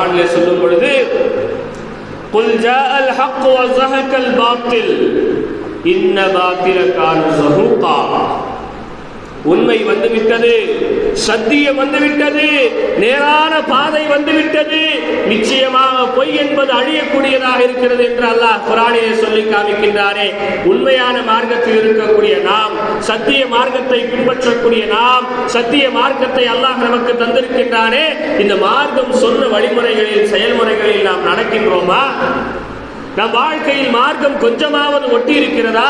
குரானிலே சொல்லும் பொழுது قل جاء الحق وزهق الباطل إن باطل كان زهوقا உண்மை வந்துவிட்டது சத்தியம் வந்துவிட்டது நேரான பாதை வந்துவிட்டது. நிச்சயமாக பொய் என்பது அழியக்கூடியதாக இருக்கிறது என்று அல்லாஹ் குரானிலே சொல்லி காமிக்கின்றாரே. உண்மையான மார்க்கத்தில் இருக்கக்கூடிய நாம் சத்திய மார்க்கத்தை பின்பற்றக்கூடிய நாம் சத்திய மார்க்கத்தை அல்லாஹ் நமக்கு தந்திருக்கின்றானே. இந்த மார்க்கம் சொன்ன வழிமுறைகளில் செயல்முறைகளில் நாம் நடக்கின்றோமா? நம் வாழ்க்கையில் மார்க்கம் கொஞ்சமாவது ஒட்டி இருக்கிறதா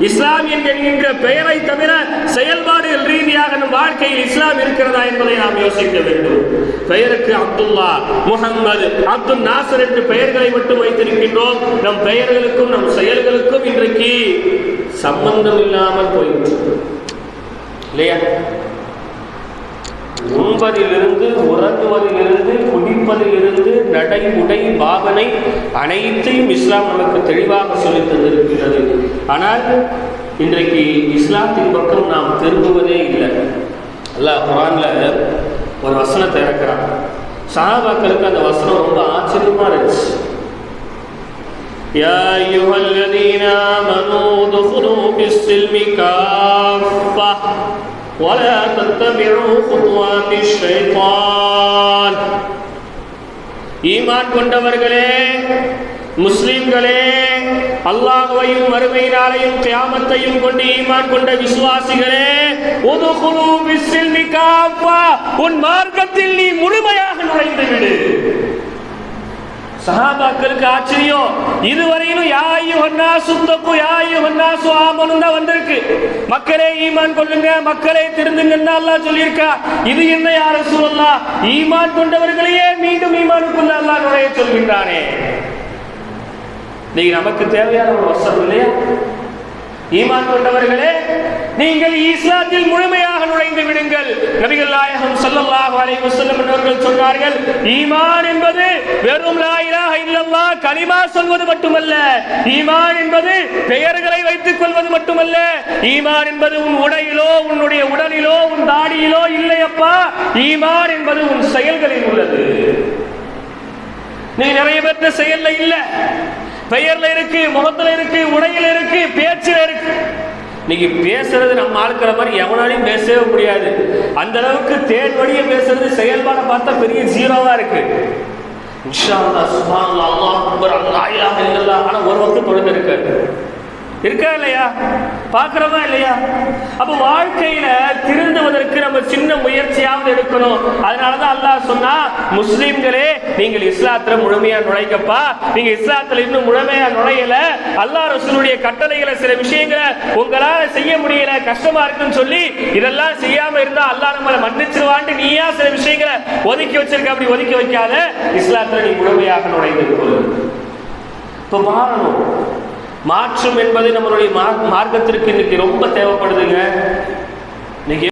இஸ்லாமியன் என்கின்ற பெயரை தவிர செயல்பாடுகள் ரீதியாக நம் வாழ்க்கையில் இஸ்லாம் இருக்கிறதா என்பதை நாம் யோசிக்க வேண்டும். பெயருக்கு அப்துல்லா முகம்மது அப்துல் நாசர் என்று பெயர்களை மட்டும் வைத்திருக்கின்றோம். நம் பெயர்களுக்கும் நம் செயல்களுக்கும் இன்றைக்கு சம்பந்தம் இல்லாமல் போய்விட்டது. இல்லையா? உண்பதிலிருந்து உறங்குவதிலிருந்து குடிப்பதிலிருந்து நடை உடை பாவனை அனைத்தையும் இஸ்லாம் நமக்கு தெளிவாக சொல்லி தந்திருக்கிறது ஆனால் இன்றைக்கு இஸ்லாத்தின் பக்கம் நாம் திரும்புவதே இல்லை அல்லாஹ் குரான்ல ஒரு வசனத்தை இறக்குறான் சஹாபாக்களுக்கு அந்த வசனம் ரொம்ப ஆச்சரியமா இருந்துச்சு يا أيها الذين آمنوا ادخلوا في السلم كافة ولا تتبعوا خطوات الشيطان ஈமான் கொண்டவர்களே முஸ்லிம்களே அல்லாஹ்வையும் மறுமை நாளையும் கியாமத்தையும் கொண்டு ஈமான் கொண்ட விசுவாசிகளே உதுகுலு பிஸ்ஸில்மி காஃபா உன் மார்க்கத்தில் நீ முழுமையாக நுழைந்து விடு சஹாபாக்களுக்கு ஆச்சரியம். இதுவரையிலும் யாயு ஹன்னா சுத்தப்பு யாயு ஹன்னா சுவாமனும் தான் வந்திருக்கு. மக்களே ஈமான் கொள்ளுங்க மக்களே திருந்துங்கன்னா அல்லாஹ் சொல்லியிருக்கா. இது என்ன யார சொல்லலாம் ஈமான் கொண்டவர்களையே மீண்டும் ஈமானுக்குள்ள அல்லாஹ் நுழைய சொல்கின்றானே. நீங்க நமக்கு தேவையான ஒரு வசனம் இல்லையா? ஈமான் கொண்டவர்களே நீங்கள் இஸ்லாத்தில் முழுமையாக நுழைந்து விடுங்கள். நபிகள் நாயகம் சல்லல்லாஹு அலைஹி வஸல்லம் அவர்கள் சொன்னார்கள் ஈமான் என்பது வெறும் லா இலாஹ இல்லல்லாஹ் கலிமா சொல்வது மட்டுமல்ல. ஈமான் என்பது பெயர்களை வைத்துக் கொள்வது மட்டுமல்ல. ஈமான் என்பது உன் உடையிலோ உன்னுடைய உடலிலோ உன் தாடியிலோ இல்லையப்பா ஈமான் என்பது உன் செயல்களில் உள்ளது. நீ நிறைய பேர்த்த செயல்ல இல்ல. பெயர்ல இருக்கு முகத்துல இருக்கு உடையில இருக்கு பேச்சுல இருக்கு. இன்னைக்கு பேசுறது நம்ம ஆளுக்கிற மாதிரி எவனாலையும் பேசவே முடியாது. அந்த அளவுக்கு தேன் வழியை பேசுறது செயல்பாடை பார்த்தா பெரிய ஜீரோவா இருக்கு. ஆனா ஒரு இருக்கா இல்லையா? பார்க்கிறோமா இல்லையா? அப்ப வாழ்க்கையில திரு ஒரு சின்ன முயற்சியாவது இருக்கணும் அதனாலதான் அல்லாஹ் சொன்னா முஸ்லிம்களே நீங்கள் இஸ்லாத்துல முழுமையா நுழைக்கப்பா நீங்க இஸ்லாத்துல இன்னும் முழுமையா நுழையல. அல்லாஹ் ரசூலுடைய கட்டளைகளை சில விஷயங்களை உங்களால செய்ய முடியல கஷ்டமா இருக்குன்னு சொல்லி இதெல்லாம் செய்யாம இருந்தா அல்லாஹ் நம்மளை மன்னிச்சிருவான்ட்டு நீயா சில விஷயங்களை ஒதுக்கி வச்சிருக்க. அப்படி ஒதுக்கி வைக்காத இஸ்லாத்துல நீ முழுமையாக நுழைந்து இப்ப மாறணும். மாற்றம் என்பது நம்மளுடைய மார்க்கத்திற்கு இன்னைக்கு ரொம்ப தேவைப்படுதுங்க. இன்னைக்கு